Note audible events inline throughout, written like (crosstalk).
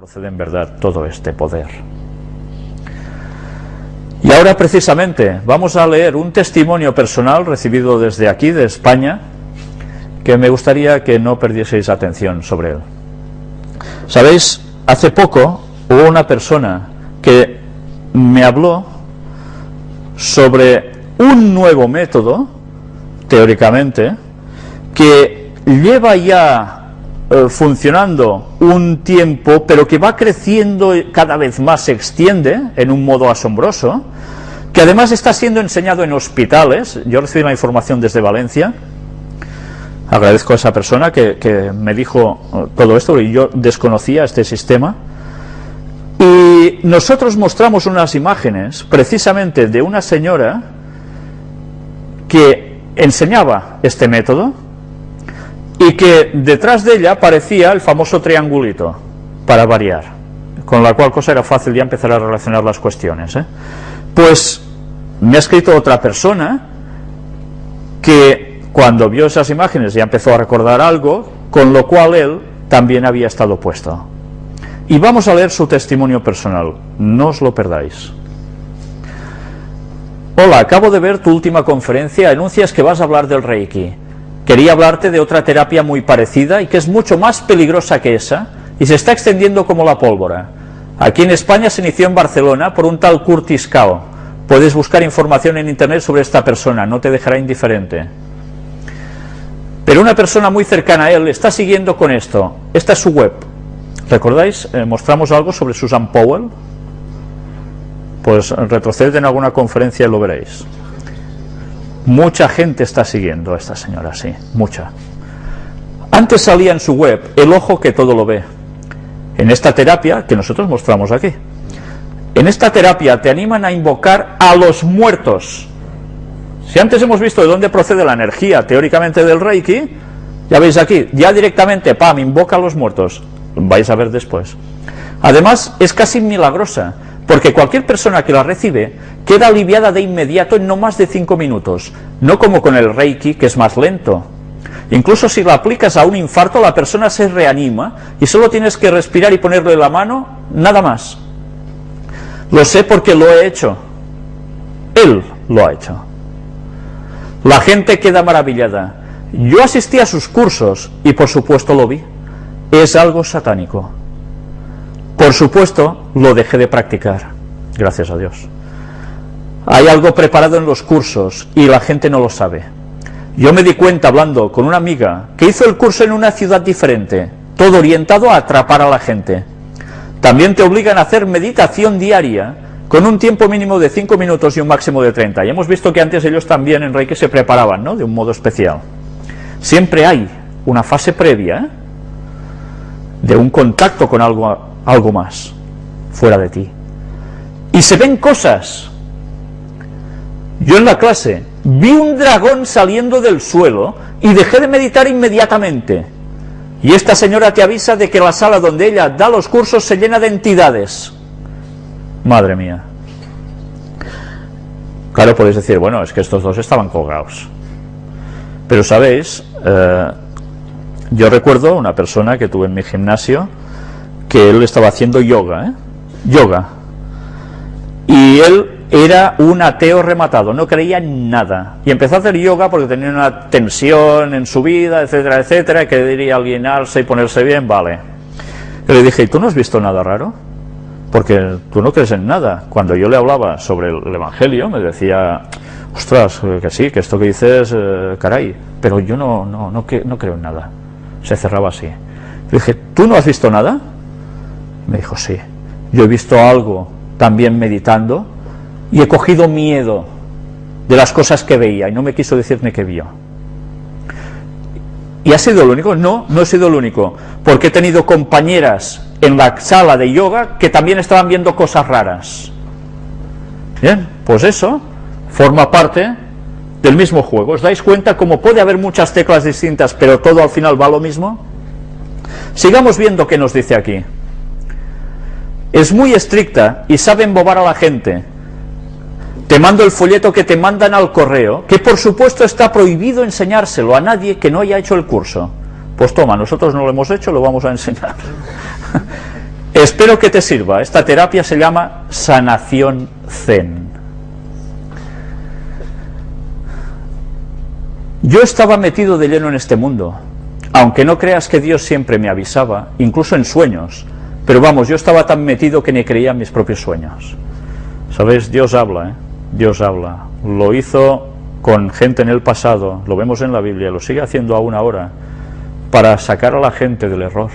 procede en verdad todo este poder. Y ahora precisamente vamos a leer un testimonio personal recibido desde aquí, de España, que me gustaría que no perdieseis atención sobre él. Sabéis, hace poco hubo una persona que me habló sobre un nuevo método, teóricamente, que lleva ya eh, funcionando un tiempo, pero que va creciendo cada vez más, se extiende en un modo asombroso, que además está siendo enseñado en hospitales. Yo recibí la información desde Valencia, agradezco a esa persona que, me dijo eh, todo esto, y yo desconocía este sistema, y nosotros mostramos unas imágenes precisamente de una señora que enseñaba este método, y que detrás de ella aparecía el famoso triangulito, para variar, con la cual cosa era fácil ya empezar a relacionar las cuestiones. ¿eh? Pues me ha escrito otra persona que cuando vio esas imágenes ya empezó a recordar algo, con lo cual él también había estado puesto. Y vamos a leer su testimonio personal, no os lo perdáis. Hola, acabo de ver tu última conferencia, anuncias que vas a hablar del Reiki. Quería hablarte de otra terapia muy parecida y que es mucho más peligrosa que esa y se está extendiendo como la pólvora. Aquí en España se inició en Barcelona por un tal Curtis Cao. Puedes buscar información en internet sobre esta persona, no te dejará indiferente. Pero una persona muy cercana a él está siguiendo con esto. Esta es su web. ¿Recordáis? Eh, mostramos algo sobre Susan Powell. Pues retroceded en alguna conferencia y lo veréis. Mucha gente está siguiendo a esta señora, sí, mucha. Antes salía en su web el ojo que todo lo ve. En esta terapia que nosotros mostramos aquí. En esta terapia te animan a invocar a los muertos. Si antes hemos visto de dónde procede la energía teóricamente del Reiki, ya veis aquí, ya directamente, pam, invoca a los muertos. Vais a ver después. Además, es casi milagrosa porque cualquier persona que la recibe queda aliviada de inmediato en no más de 5 minutos, no como con el Reiki, que es más lento. Incluso si la aplicas a un infarto, la persona se reanima y solo tienes que respirar y ponerle la mano, nada más. Lo sé porque lo he hecho. Él lo ha hecho. La gente queda maravillada. Yo asistí a sus cursos y por supuesto lo vi. Es algo satánico. Por supuesto, lo dejé de practicar, gracias a Dios. Hay algo preparado en los cursos y la gente no lo sabe. Yo me di cuenta hablando con una amiga que hizo el curso en una ciudad diferente, todo orientado a atrapar a la gente. También te obligan a hacer meditación diaria con un tiempo mínimo de 5 minutos y un máximo de 30. Y hemos visto que antes ellos también en Reiki se preparaban, ¿no? De un modo especial. Siempre hay una fase previa ¿eh? de un contacto con algo algo más fuera de ti. Y se ven cosas. Yo en la clase vi un dragón saliendo del suelo y dejé de meditar inmediatamente. Y esta señora te avisa de que la sala donde ella da los cursos se llena de entidades. Madre mía. Claro, podéis decir, bueno, es que estos dos estaban colgados. Pero sabéis, eh, yo recuerdo una persona que tuve en mi gimnasio, que él estaba haciendo yoga, ¿eh? yoga. Y él era un ateo rematado, no creía en nada. Y empezó a hacer yoga porque tenía una tensión en su vida, etcétera, etcétera, que quería alienarse y ponerse bien, vale. Y le dije, ¿y tú no has visto nada raro? Porque tú no crees en nada. Cuando yo le hablaba sobre el Evangelio, me decía, ostras, que sí, que esto que dices, eh, caray, pero yo no, no, no, no creo en nada. Se cerraba así. Le dije, ¿tú no has visto nada? Me dijo, sí, yo he visto algo también meditando y he cogido miedo de las cosas que veía y no me quiso decirme qué vio. ¿Y ha sido lo único? No, no he sido el único, porque he tenido compañeras en la sala de yoga que también estaban viendo cosas raras. Bien, pues eso forma parte del mismo juego. ¿Os dais cuenta cómo puede haber muchas teclas distintas, pero todo al final va lo mismo? Sigamos viendo qué nos dice aquí es muy estricta y sabe embobar a la gente. Te mando el folleto que te mandan al correo, que por supuesto está prohibido enseñárselo a nadie que no haya hecho el curso. Pues toma, nosotros no lo hemos hecho, lo vamos a enseñar. (laughs) Espero que te sirva. Esta terapia se llama sanación zen. Yo estaba metido de lleno en este mundo, aunque no creas que Dios siempre me avisaba, incluso en sueños, pero vamos, yo estaba tan metido que ni creía en mis propios sueños. ¿Sabes? Dios habla, ¿eh? Dios habla. Lo hizo con gente en el pasado, lo vemos en la Biblia, lo sigue haciendo aún ahora, para sacar a la gente del error.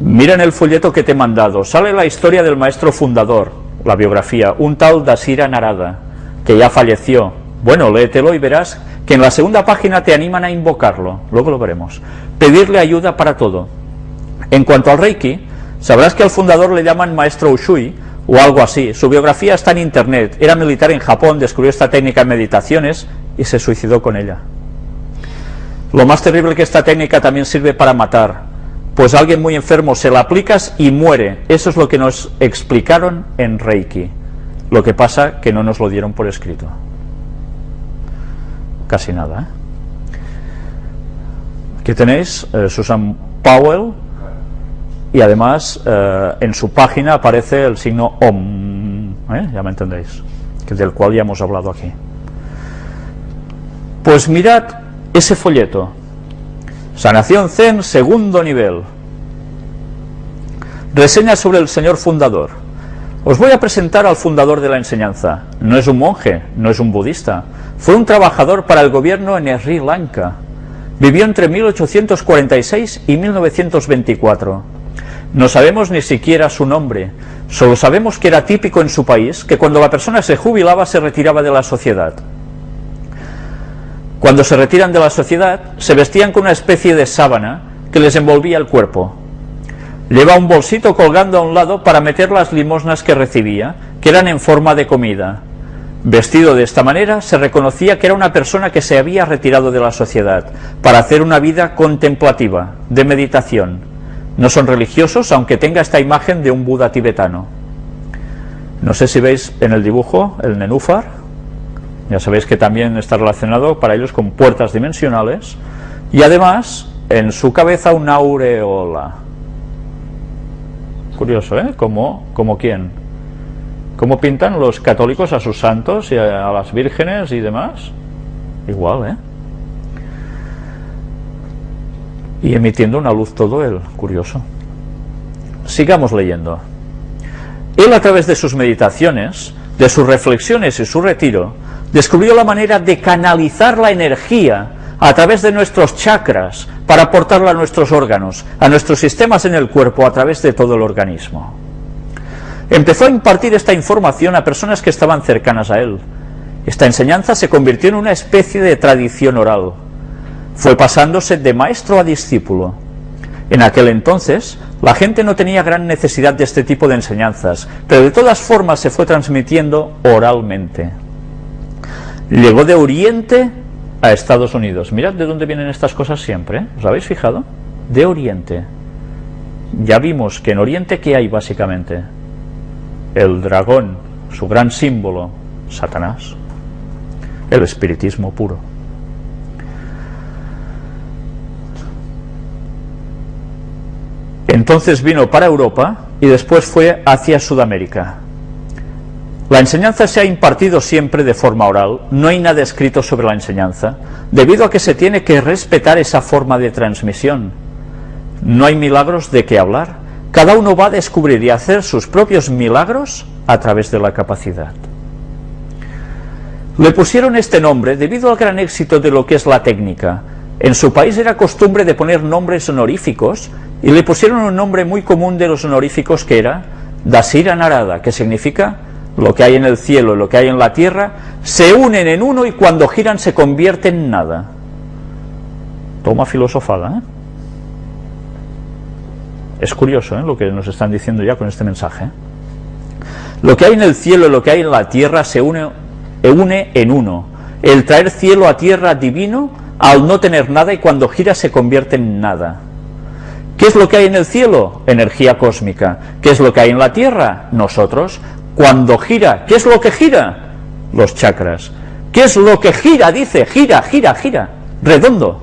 Mira en el folleto que te he mandado, sale la historia del maestro fundador, la biografía, un tal Dasira Narada, que ya falleció. Bueno, léetelo y verás que en la segunda página te animan a invocarlo, luego lo veremos. Pedirle ayuda para todo. En cuanto al Reiki, sabrás que al fundador le llaman maestro Ushui, o algo así. Su biografía está en internet. Era militar en Japón, descubrió esta técnica en meditaciones y se suicidó con ella. Lo más terrible que esta técnica también sirve para matar, pues alguien muy enfermo se la aplicas y muere. Eso es lo que nos explicaron en Reiki. Lo que pasa que no nos lo dieron por escrito. Casi nada. ¿eh? Aquí tenéis eh, Susan Powell, y además eh, en su página aparece el signo OM, ¿eh? ya me entendéis, del cual ya hemos hablado aquí. Pues mirad ese folleto, Sanación Zen, segundo nivel. Reseña sobre el señor fundador. Os voy a presentar al fundador de la enseñanza. No es un monje, no es un budista. Fue un trabajador para el gobierno en Sri Lanka. Vivió entre 1846 y 1924 no sabemos ni siquiera su nombre, solo sabemos que era típico en su país que cuando la persona se jubilaba se retiraba de la sociedad. Cuando se retiran de la sociedad, se vestían con una especie de sábana que les envolvía el cuerpo. Lleva un bolsito colgando a un lado para meter las limosnas que recibía, que eran en forma de comida. Vestido de esta manera, se reconocía que era una persona que se había retirado de la sociedad para hacer una vida contemplativa, de meditación, no son religiosos, aunque tenga esta imagen de un Buda tibetano. No sé si veis en el dibujo el nenúfar, ya sabéis que también está relacionado para ellos con puertas dimensionales, y además en su cabeza una aureola. Curioso, ¿eh? ¿Como, como quién? ¿Cómo pintan los católicos a sus santos y a las vírgenes y demás? Igual, ¿eh? Y emitiendo una luz todo él, curioso. Sigamos leyendo. Él a través de sus meditaciones, de sus reflexiones y su retiro, descubrió la manera de canalizar la energía a través de nuestros chakras para aportarla a nuestros órganos, a nuestros sistemas en el cuerpo, a través de todo el organismo. Empezó a impartir esta información a personas que estaban cercanas a él. Esta enseñanza se convirtió en una especie de tradición oral, fue pasándose de maestro a discípulo. En aquel entonces, la gente no tenía gran necesidad de este tipo de enseñanzas, pero de todas formas se fue transmitiendo oralmente. Llegó de Oriente a Estados Unidos. Mirad de dónde vienen estas cosas siempre, ¿eh? ¿os habéis fijado? De Oriente. Ya vimos que en Oriente, ¿qué hay básicamente? El dragón, su gran símbolo, Satanás. El espiritismo puro. Entonces vino para Europa y después fue hacia Sudamérica. La enseñanza se ha impartido siempre de forma oral, no hay nada escrito sobre la enseñanza, debido a que se tiene que respetar esa forma de transmisión. No hay milagros de qué hablar, cada uno va a descubrir y hacer sus propios milagros a través de la capacidad. Le pusieron este nombre debido al gran éxito de lo que es la técnica. En su país era costumbre de poner nombres honoríficos y le pusieron un nombre muy común de los honoríficos que era Dasira Narada, que significa lo que hay en el cielo y lo que hay en la tierra, se unen en uno y cuando giran se convierten en nada. Toma filosofada, ¿eh? Es curioso ¿eh? lo que nos están diciendo ya con este mensaje. Lo que hay en el cielo y lo que hay en la tierra se une en uno. El traer cielo a tierra divino al no tener nada y cuando gira se convierte en nada. ¿Qué es lo que hay en el cielo? Energía cósmica. ¿Qué es lo que hay en la tierra? Nosotros. Cuando gira, ¿qué es lo que gira? Los chakras. ¿Qué es lo que gira? Dice, gira, gira, gira. Redondo.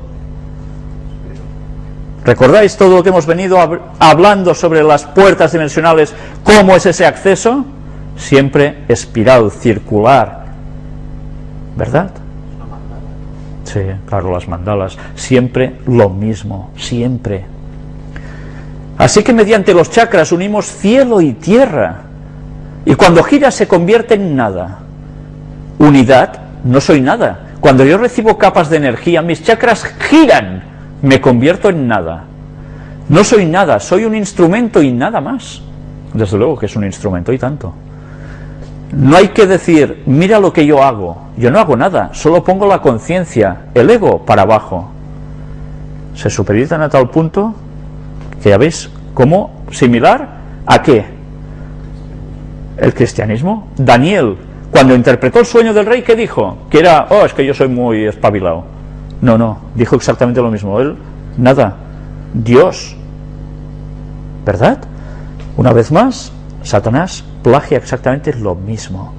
¿Recordáis todo lo que hemos venido hablando sobre las puertas dimensionales? ¿Cómo es ese acceso? Siempre espiral, circular. ¿Verdad? Sí, claro, las mandalas. Siempre lo mismo, siempre. Así que mediante los chakras unimos cielo y tierra. Y cuando gira se convierte en nada. Unidad, no soy nada. Cuando yo recibo capas de energía, mis chakras giran me convierto en nada. No soy nada, soy un instrumento y nada más. Desde luego que es un instrumento y tanto. No hay que decir, mira lo que yo hago. Yo no hago nada, solo pongo la conciencia, el ego para abajo. Se supeditan a tal punto que ya veis, como similar a qué? El cristianismo. Daniel, cuando interpretó el sueño del rey, ¿qué dijo? Que era, oh, es que yo soy muy espabilado. No, no, dijo exactamente lo mismo. Él, nada, Dios. ¿Verdad? Una vez más, Satanás plagia exactamente lo mismo.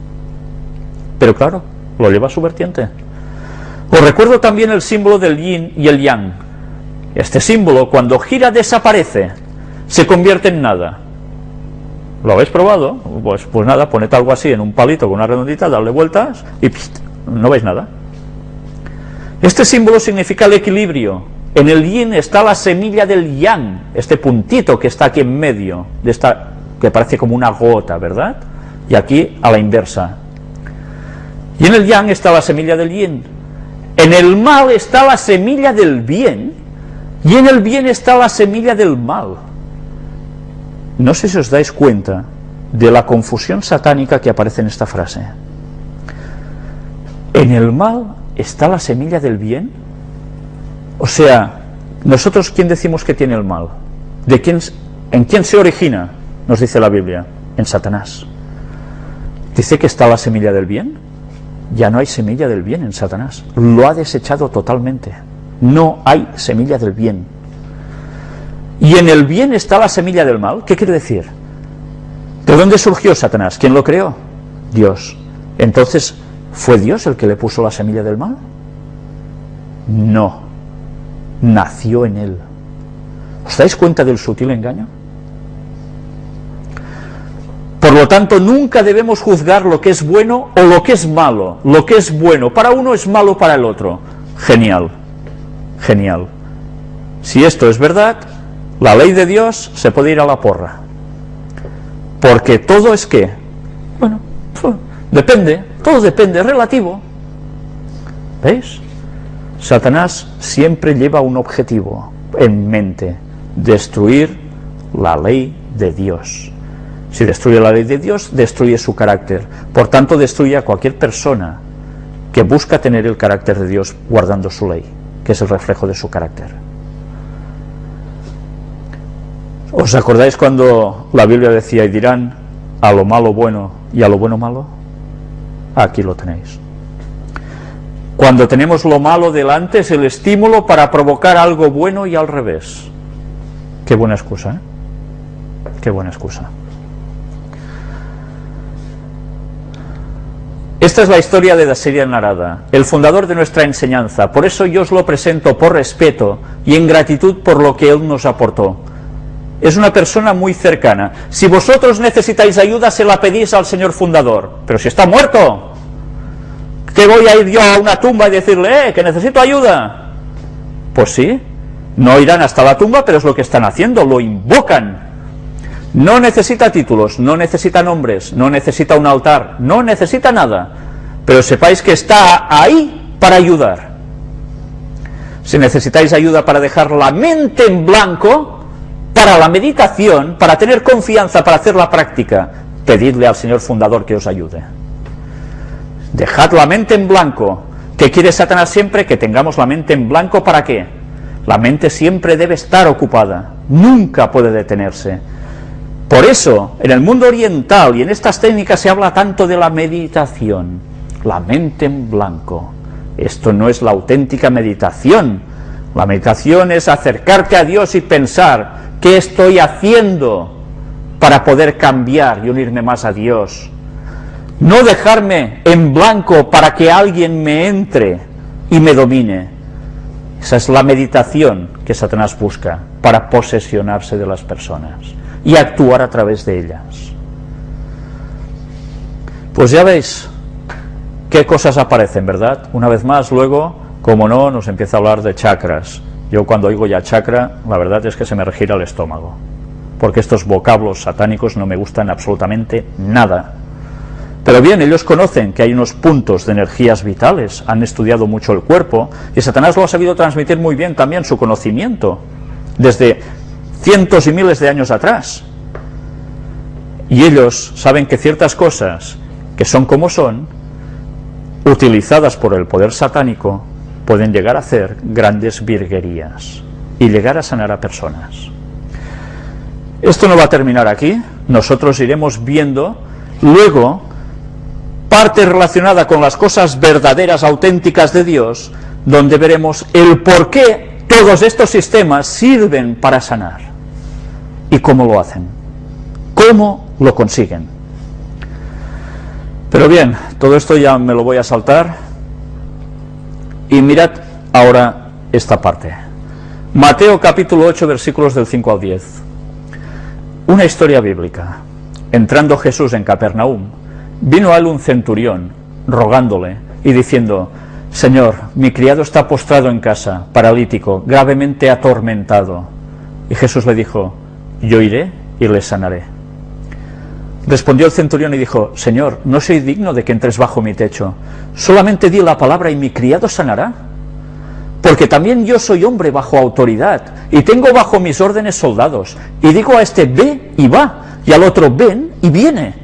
Pero claro, lo lleva a su vertiente. Os recuerdo también el símbolo del yin y el yang. Este símbolo, cuando gira, desaparece, se convierte en nada. ¿Lo habéis probado? Pues, pues nada, poned algo así en un palito con una redondita, darle vueltas y no veis nada. Este símbolo significa el equilibrio. En el yin está la semilla del yang, este puntito que está aquí en medio, de esta, que parece como una gota, ¿verdad? Y aquí a la inversa. Y en el yang está la semilla del yin. En el mal está la semilla del bien, y en el bien está la semilla del mal. No sé si os dais cuenta de la confusión satánica que aparece en esta frase. En el mal ¿está la semilla del bien? O sea, nosotros quién decimos que tiene el mal? ¿De quién, ¿En quién se origina? Nos dice la Biblia, en Satanás. Dice que está la semilla del bien. Ya no hay semilla del bien en Satanás. Lo ha desechado totalmente. No hay semilla del bien. Y en el bien está la semilla del mal. ¿Qué quiere decir? ¿De dónde surgió Satanás? ¿Quién lo creó? Dios. Entonces, ¿Fue Dios el que le puso la semilla del mal? No, nació en él. ¿Os dais cuenta del sutil engaño? Por lo tanto, nunca debemos juzgar lo que es bueno o lo que es malo. Lo que es bueno para uno es malo para el otro. Genial, genial. Si esto es verdad, la ley de Dios se puede ir a la porra. Porque todo es que, bueno, depende, todo depende, relativo. ¿Veis? Satanás siempre lleva un objetivo en mente, destruir la ley de Dios. Si destruye la ley de Dios, destruye su carácter. Por tanto, destruye a cualquier persona que busca tener el carácter de Dios guardando su ley, que es el reflejo de su carácter. ¿Os acordáis cuando la Biblia decía y dirán a lo malo bueno y a lo bueno malo? Aquí lo tenéis. Cuando tenemos lo malo delante es el estímulo para provocar algo bueno y al revés. Qué buena excusa, ¿eh? Qué buena excusa. Esta es la historia de Daseria Narada, el fundador de nuestra enseñanza. Por eso yo os lo presento por respeto y en gratitud por lo que él nos aportó es una persona muy cercana. Si vosotros necesitáis ayuda, se la pedís al señor fundador. Pero si está muerto, ¿qué voy a ir yo a una tumba y decirle, eh, que necesito ayuda? Pues sí, no irán hasta la tumba, pero es lo que están haciendo, lo invocan. No necesita títulos, no necesita nombres, no necesita un altar, no necesita nada. Pero sepáis que está ahí para ayudar. Si necesitáis ayuda para dejar la mente en blanco, para la meditación, para tener confianza, para hacer la práctica, pedidle al Señor Fundador que os ayude. Dejad la mente en blanco. ¿Qué quiere Satanás siempre? Que tengamos la mente en blanco ¿para qué? La mente siempre debe estar ocupada, nunca puede detenerse. Por eso, en el mundo oriental y en estas técnicas se habla tanto de la meditación, la mente en blanco. Esto no es la auténtica meditación. La meditación es acercarte a Dios y pensar, ¿Qué estoy haciendo para poder cambiar y unirme más a Dios? No dejarme en blanco para que alguien me entre y me domine, Esa es la meditación que Satanás busca para posesionarse de las personas y actuar a través de ellas. Pues ya veis qué cosas aparecen, ¿verdad? Una vez más, luego, como no, nos empieza a hablar de chakras. Yo cuando oigo ya chakra, la verdad es que se me regira el estómago, porque estos vocablos satánicos no me gustan absolutamente nada. Pero bien, ellos conocen que hay unos puntos de energías vitales, han estudiado mucho el cuerpo, y Satanás lo ha sabido transmitir muy bien también su conocimiento, desde cientos y miles de años atrás. Y ellos saben que ciertas cosas que son como son, utilizadas por el poder satánico, pueden llegar a hacer grandes virguerías y llegar a sanar a personas. Esto no va a terminar aquí, nosotros iremos viendo luego parte relacionada con las cosas verdaderas, auténticas de Dios, donde veremos el por qué todos estos sistemas sirven para sanar y cómo lo hacen, cómo lo consiguen. Pero bien, todo esto ya me lo voy a saltar. Y mirad ahora esta parte. Mateo capítulo 8 versículos del 5 al 10. Una historia bíblica. Entrando Jesús en Capernaum, vino a él un centurión, rogándole y diciendo, Señor, mi criado está postrado en casa, paralítico, gravemente atormentado. Y Jesús le dijo, yo iré y le sanaré. Respondió el centurión y dijo, Señor, no soy digno de que entres bajo mi techo, solamente di la palabra y mi criado sanará. Porque también yo soy hombre bajo autoridad, y tengo bajo mis órdenes soldados, y digo a este, ve y va, y al otro, ven y viene,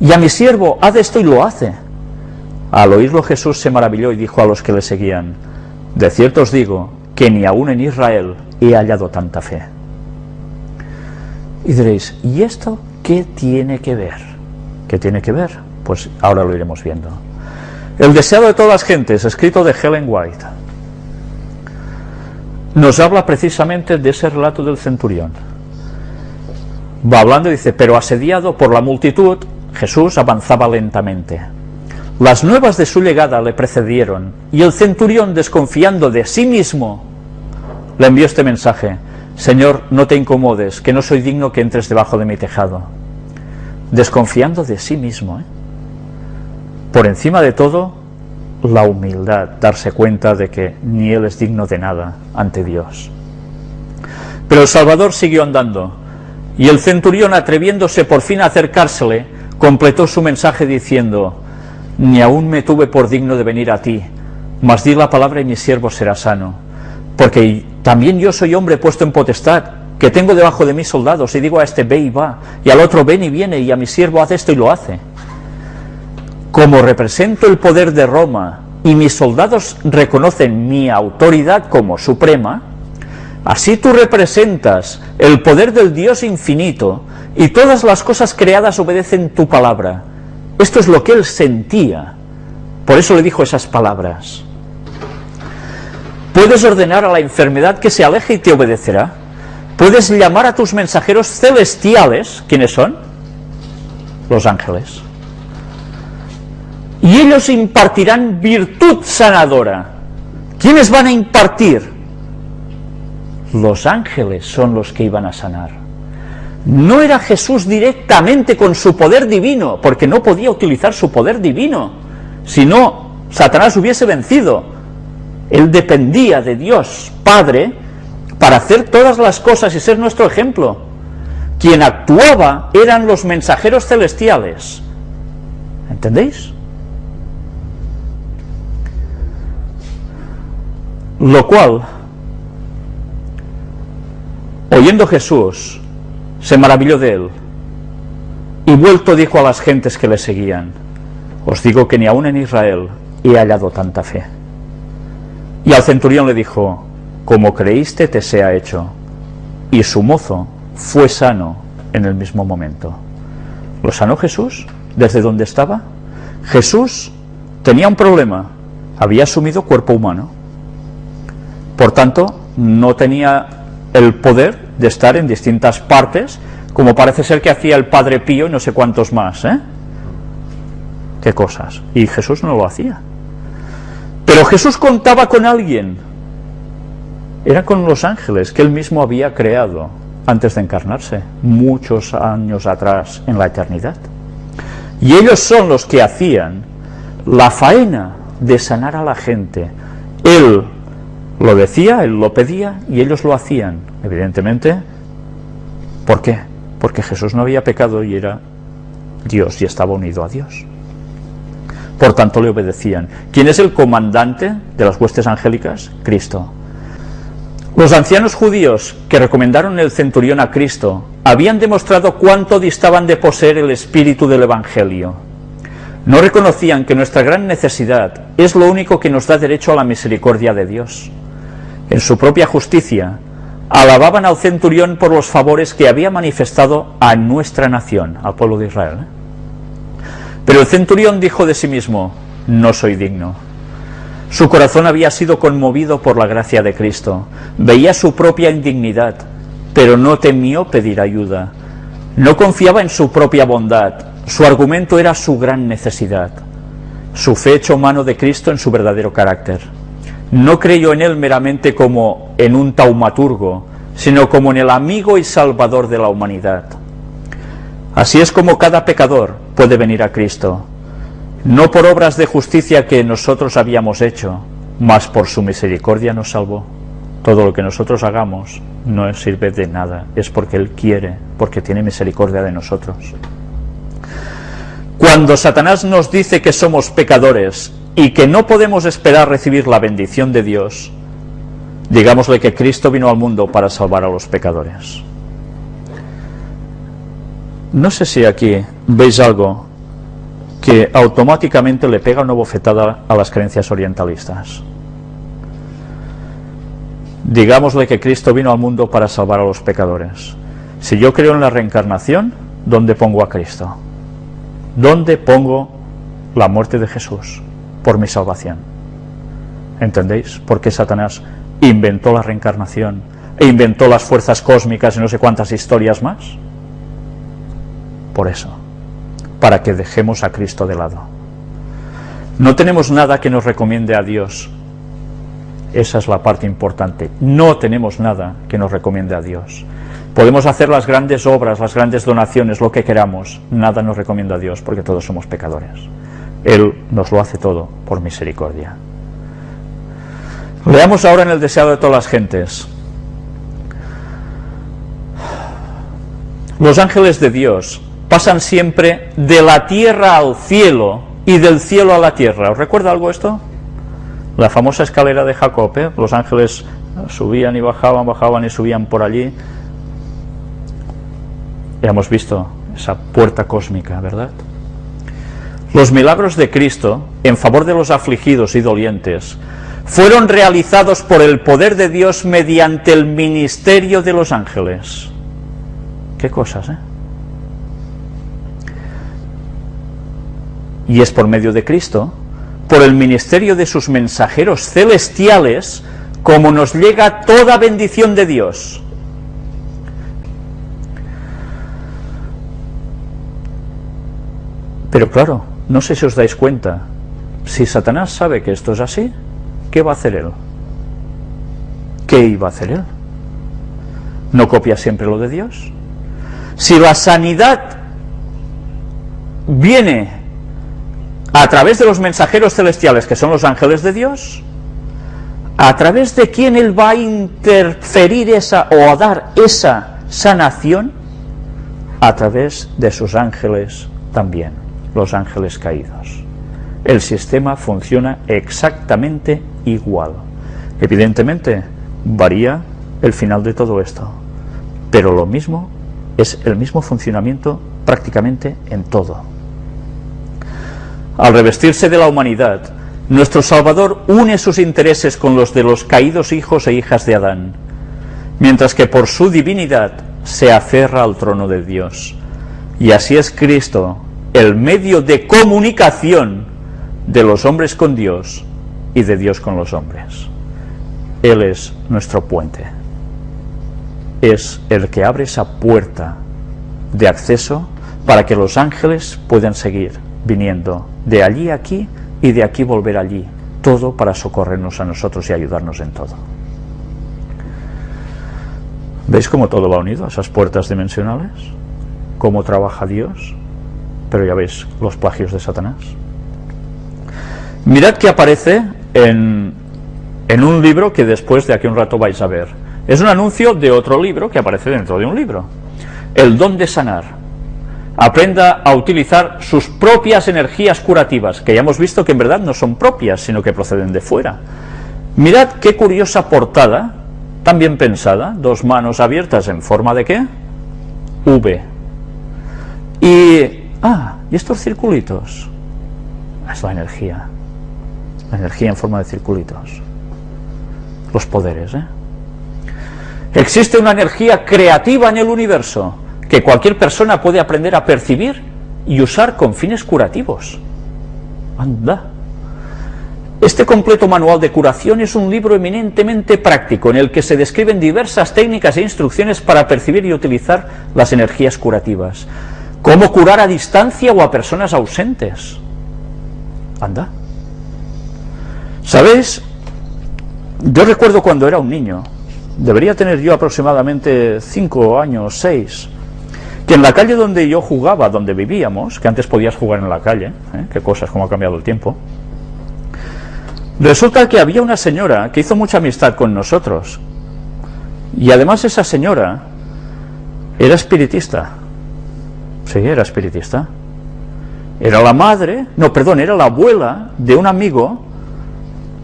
y a mi siervo, haz esto y lo hace. Al oírlo Jesús se maravilló y dijo a los que le seguían, de cierto os digo, que ni aún en Israel he hallado tanta fe. Y diréis, ¿y esto ¿Qué tiene que ver? ¿Qué tiene que ver? Pues ahora lo iremos viendo. El deseo de todas las gentes, escrito de Helen White, nos habla precisamente de ese relato del centurión. Va hablando y dice, pero asediado por la multitud, Jesús avanzaba lentamente. Las nuevas de su llegada le precedieron, y el centurión, desconfiando de sí mismo, le envió este mensaje, Señor, no te incomodes, que no soy digno que entres debajo de mi tejado. Desconfiando de sí mismo. ¿eh? Por encima de todo, la humildad, darse cuenta de que ni él es digno de nada ante Dios. Pero el Salvador siguió andando, y el centurión, atreviéndose por fin a acercársele, completó su mensaje diciendo, ni aún me tuve por digno de venir a ti, mas di la palabra y mi siervo será sano, porque también yo soy hombre puesto en potestad, que tengo debajo de mis soldados, y digo a este ve y va, y al otro ven y viene, y a mi siervo hace esto y lo hace. Como represento el poder de Roma, y mis soldados reconocen mi autoridad como suprema, así tú representas el poder del Dios infinito, y todas las cosas creadas obedecen tu palabra. Esto es lo que él sentía, por eso le dijo esas palabras. Puedes ordenar a la enfermedad que se aleje y te obedecerá. Puedes llamar a tus mensajeros celestiales, ¿quiénes son? Los ángeles. Y ellos impartirán virtud sanadora. ¿Quiénes van a impartir? Los ángeles son los que iban a sanar. No era Jesús directamente con su poder divino, porque no podía utilizar su poder divino, si no, Satanás hubiese vencido él dependía de Dios Padre para hacer todas las cosas y ser nuestro ejemplo. Quien actuaba eran los mensajeros celestiales. ¿Entendéis? Lo cual, oyendo Jesús, se maravilló de él y vuelto dijo a las gentes que le seguían, os digo que ni aún en Israel he hallado tanta fe. Y al centurión le dijo, como creíste te sea hecho. Y su mozo fue sano en el mismo momento. ¿Lo sanó Jesús desde donde estaba? Jesús tenía un problema, había asumido cuerpo humano. Por tanto, no tenía el poder de estar en distintas partes, como parece ser que hacía el Padre Pío y no sé cuántos más. ¿eh? ¿Qué cosas? Y Jesús no lo hacía. Pero Jesús contaba con alguien era con los ángeles que él mismo había creado antes de encarnarse, muchos años atrás en la eternidad. Y ellos son los que hacían la faena de sanar a la gente. Él lo decía, él lo pedía y ellos lo hacían, evidentemente. ¿Por qué? Porque Jesús no había pecado y era Dios y estaba unido a Dios. Por tanto le obedecían. ¿Quién es el comandante de las huestes angélicas? Cristo. Los ancianos judíos que recomendaron el centurión a Cristo habían demostrado cuánto distaban de poseer el espíritu del Evangelio. No reconocían que nuestra gran necesidad es lo único que nos da derecho a la misericordia de Dios. En su propia justicia, alababan al centurión por los favores que había manifestado a nuestra nación, al pueblo de Israel. Pero el centurión dijo de sí mismo, no soy digno. Su corazón había sido conmovido por la gracia de Cristo, veía su propia indignidad, pero no temió pedir ayuda. No confiaba en su propia bondad, su argumento era su gran necesidad. Su fe echó mano de Cristo en su verdadero carácter. No creyó en él meramente como en un taumaturgo, sino como en el amigo y salvador de la humanidad. Así es como cada pecador puede venir a Cristo, no por obras de justicia que nosotros habíamos hecho, mas por su misericordia nos salvó. Todo lo que nosotros hagamos no sirve de nada, es porque Él quiere, porque tiene misericordia de nosotros. Cuando Satanás nos dice que somos pecadores y que no podemos esperar recibir la bendición de Dios, digámosle que Cristo vino al mundo para salvar a los pecadores. No sé si aquí veis algo que automáticamente le pega una bofetada a las creencias orientalistas. Digámosle que Cristo vino al mundo para salvar a los pecadores. Si yo creo en la reencarnación, ¿dónde pongo a Cristo? ¿Dónde pongo la muerte de Jesús por mi salvación? ¿Entendéis? por qué Satanás inventó la reencarnación e inventó las fuerzas cósmicas y no sé cuántas historias más por eso, para que dejemos a Cristo de lado. No tenemos nada que nos recomiende a Dios. Esa es la parte importante. No tenemos nada que nos recomiende a Dios. Podemos hacer las grandes obras, las grandes donaciones, lo que queramos. Nada nos recomienda a Dios porque todos somos pecadores. Él nos lo hace todo por misericordia. Leamos ahora en el deseado de todas las gentes. Los ángeles de Dios pasan siempre de la tierra al cielo y del cielo a la tierra. ¿Os recuerda algo esto? La famosa escalera de Jacob, ¿eh? los ángeles subían y bajaban, bajaban y subían por allí. Ya hemos visto esa puerta cósmica, ¿verdad? Los milagros de Cristo en favor de los afligidos y dolientes fueron realizados por el poder de Dios mediante el ministerio de los ángeles. Qué cosas, ¿eh? Y es por medio de Cristo, por el ministerio de sus mensajeros celestiales, como nos llega toda bendición de Dios. Pero claro, no sé si os dais cuenta, si Satanás sabe que esto es así, ¿qué va a hacer él? ¿Qué iba a hacer él? ¿No copia siempre lo de Dios? Si la sanidad viene a través de los mensajeros celestiales, que son los ángeles de Dios, a través de quién Él va a interferir esa o a dar esa sanación, a través de sus ángeles también, los ángeles caídos. El sistema funciona exactamente igual. Evidentemente, varía el final de todo esto, pero lo mismo es el mismo funcionamiento prácticamente en todo. Al revestirse de la humanidad, nuestro Salvador une sus intereses con los de los caídos hijos e hijas de Adán, mientras que por su divinidad se aferra al trono de Dios. Y así es Cristo el medio de comunicación de los hombres con Dios y de Dios con los hombres. Él es nuestro puente. Es el que abre esa puerta de acceso para que los ángeles puedan seguir viniendo de allí aquí y de aquí volver allí, todo para socorrernos a nosotros y ayudarnos en todo. ¿Veis cómo todo va unido a esas puertas dimensionales? ¿Cómo trabaja Dios? Pero ya veis los plagios de Satanás. Mirad que aparece en, en un libro que después de aquí un rato vais a ver. Es un anuncio de otro libro que aparece dentro de un libro. El don de sanar. Aprenda a utilizar sus propias energías curativas, que ya hemos visto que en verdad no son propias, sino que proceden de fuera. Mirad qué curiosa portada, tan bien pensada, dos manos abiertas en forma de qué? V. Y, ah, y estos circulitos, es la energía, la energía en forma de circulitos, los poderes, ¿eh? Existe una energía creativa en el universo que cualquier persona puede aprender a percibir y usar con fines curativos. Anda. Este completo manual de curación es un libro eminentemente práctico en el que se describen diversas técnicas e instrucciones para percibir y utilizar las energías curativas. Cómo curar a distancia o a personas ausentes. Anda. ¿Sabéis? Yo recuerdo cuando era un niño, debería tener yo aproximadamente 5 años, 6, que en la calle donde yo jugaba, donde vivíamos, que antes podías jugar en la calle, ¿eh? qué cosas, cómo ha cambiado el tiempo, resulta que había una señora que hizo mucha amistad con nosotros, y además esa señora era espiritista, sí, era espiritista, era la madre, no, perdón, era la abuela de un amigo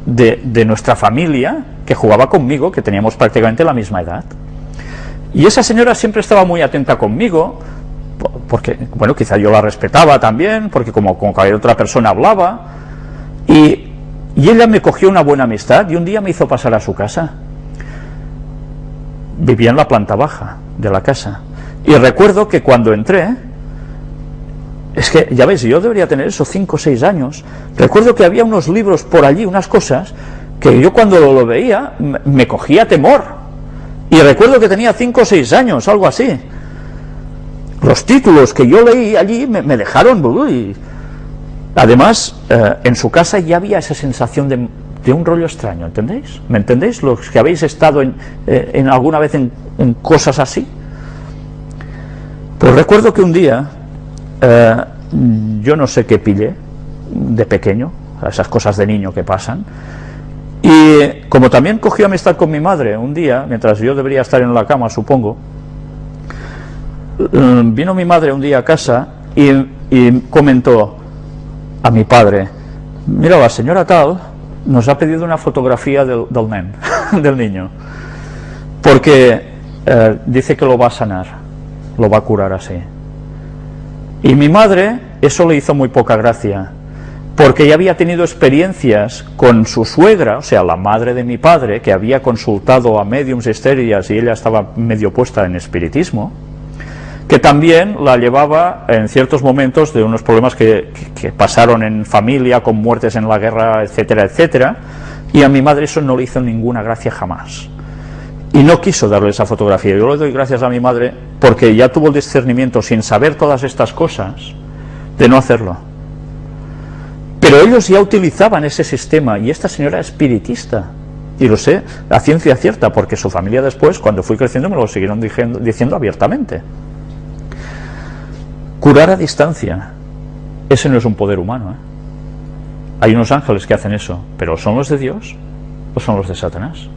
de, de nuestra familia que jugaba conmigo, que teníamos prácticamente la misma edad. Y esa señora siempre estaba muy atenta conmigo, porque, bueno, quizá yo la respetaba también, porque como con cualquier otra persona hablaba, y, y ella me cogió una buena amistad y un día me hizo pasar a su casa. Vivía en la planta baja de la casa. Y recuerdo que cuando entré, es que, ya veis, yo debería tener esos 5 o 6 años, recuerdo que había unos libros por allí, unas cosas, que yo cuando lo veía me cogía temor. Y recuerdo que tenía 5 o 6 años, algo así. Los títulos que yo leí allí me, dejaron... Uy. Además, eh, en su casa ya había esa sensación de, un rollo extraño, ¿entendéis? ¿Me entendéis? Los que habéis estado en, eh, alguna vez en, cosas así. Pues recuerdo que un día, eh, yo no sé qué pillé, de pequeño, esas cosas de niño que pasan, y como también cogió amistad con mi madre un día, mientras yo debería estar en la cama, supongo, mm, vino mi madre un día a casa y, comentó a mi padre, mira, la señora tal nos ha pedido una fotografía del, del (laughs) del niño, porque eh, dice que lo va a sanar, lo va a curar así. Y mi madre, eso le hizo muy poca gracia, porque ya había tenido experiencias con su suegra, o sea, la madre de mi padre, que había consultado a mediums estériles y ella estaba medio puesta en espiritismo, que también la llevaba en ciertos momentos de unos problemas que, pasaron en familia, con muertes en la guerra, etcétera, etcétera, y a mi madre eso no le hizo ninguna gracia jamás. Y no quiso darle esa fotografía. Yo le doy gracias a mi madre porque ya tuvo el discernimiento, sin saber todas estas cosas, de no hacerlo pero ellos ya utilizaban ese sistema y esta señora es espiritista. Y lo sé a ciencia cierta, porque su familia después, cuando fui creciendo, me lo siguieron diciendo, abiertamente. Curar a distancia, ese no es un poder humano. ¿eh? Hay unos ángeles que hacen eso, pero ¿son los de Dios o son los de Satanás?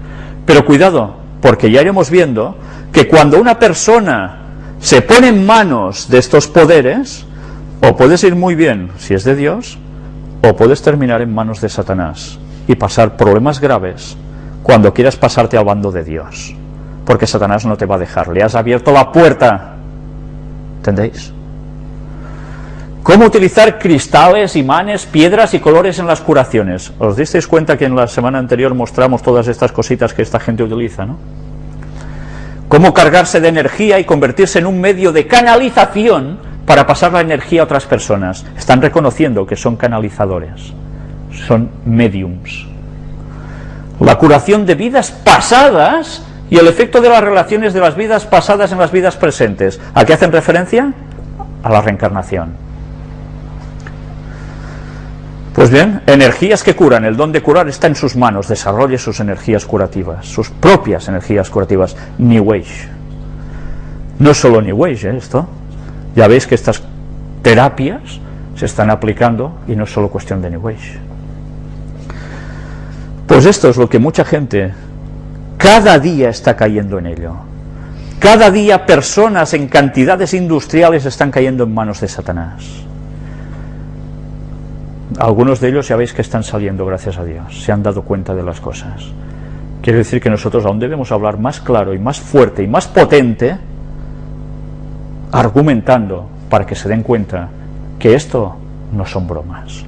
Pero cuidado, porque ya iremos viendo que cuando una persona se pone en manos de estos poderes, o puedes ir muy bien si es de Dios, o puedes terminar en manos de Satanás y pasar problemas graves cuando quieras pasarte al bando de Dios. Porque Satanás no te va a dejar, le has abierto la puerta. ¿Entendéis? ¿Cómo utilizar cristales, imanes, piedras y colores en las curaciones? ¿Os disteis cuenta que en la semana anterior mostramos todas estas cositas que esta gente utiliza, no? ¿Cómo cargarse de energía y convertirse en un medio de canalización para pasar la energía a otras personas. Están reconociendo que son canalizadores, son mediums. La curación de vidas pasadas y el efecto de las relaciones de las vidas pasadas en las vidas presentes. ¿A qué hacen referencia? A la reencarnación. Pues bien, energías que curan, el don de curar está en sus manos, desarrolle sus energías curativas, sus propias energías curativas, New Age. No es solo New Age ¿eh? esto, ya veis que estas terapias se están aplicando y no es solo cuestión de New Age. Pues esto es lo que mucha gente cada día está cayendo en ello. Cada día personas en cantidades industriales están cayendo en manos de Satanás. Algunos de ellos ya veis que están saliendo, gracias a Dios, se han dado cuenta de las cosas. Quiere decir que nosotros aún debemos hablar más claro y más fuerte y más potente, argumentando para que se den cuenta que esto no son bromas.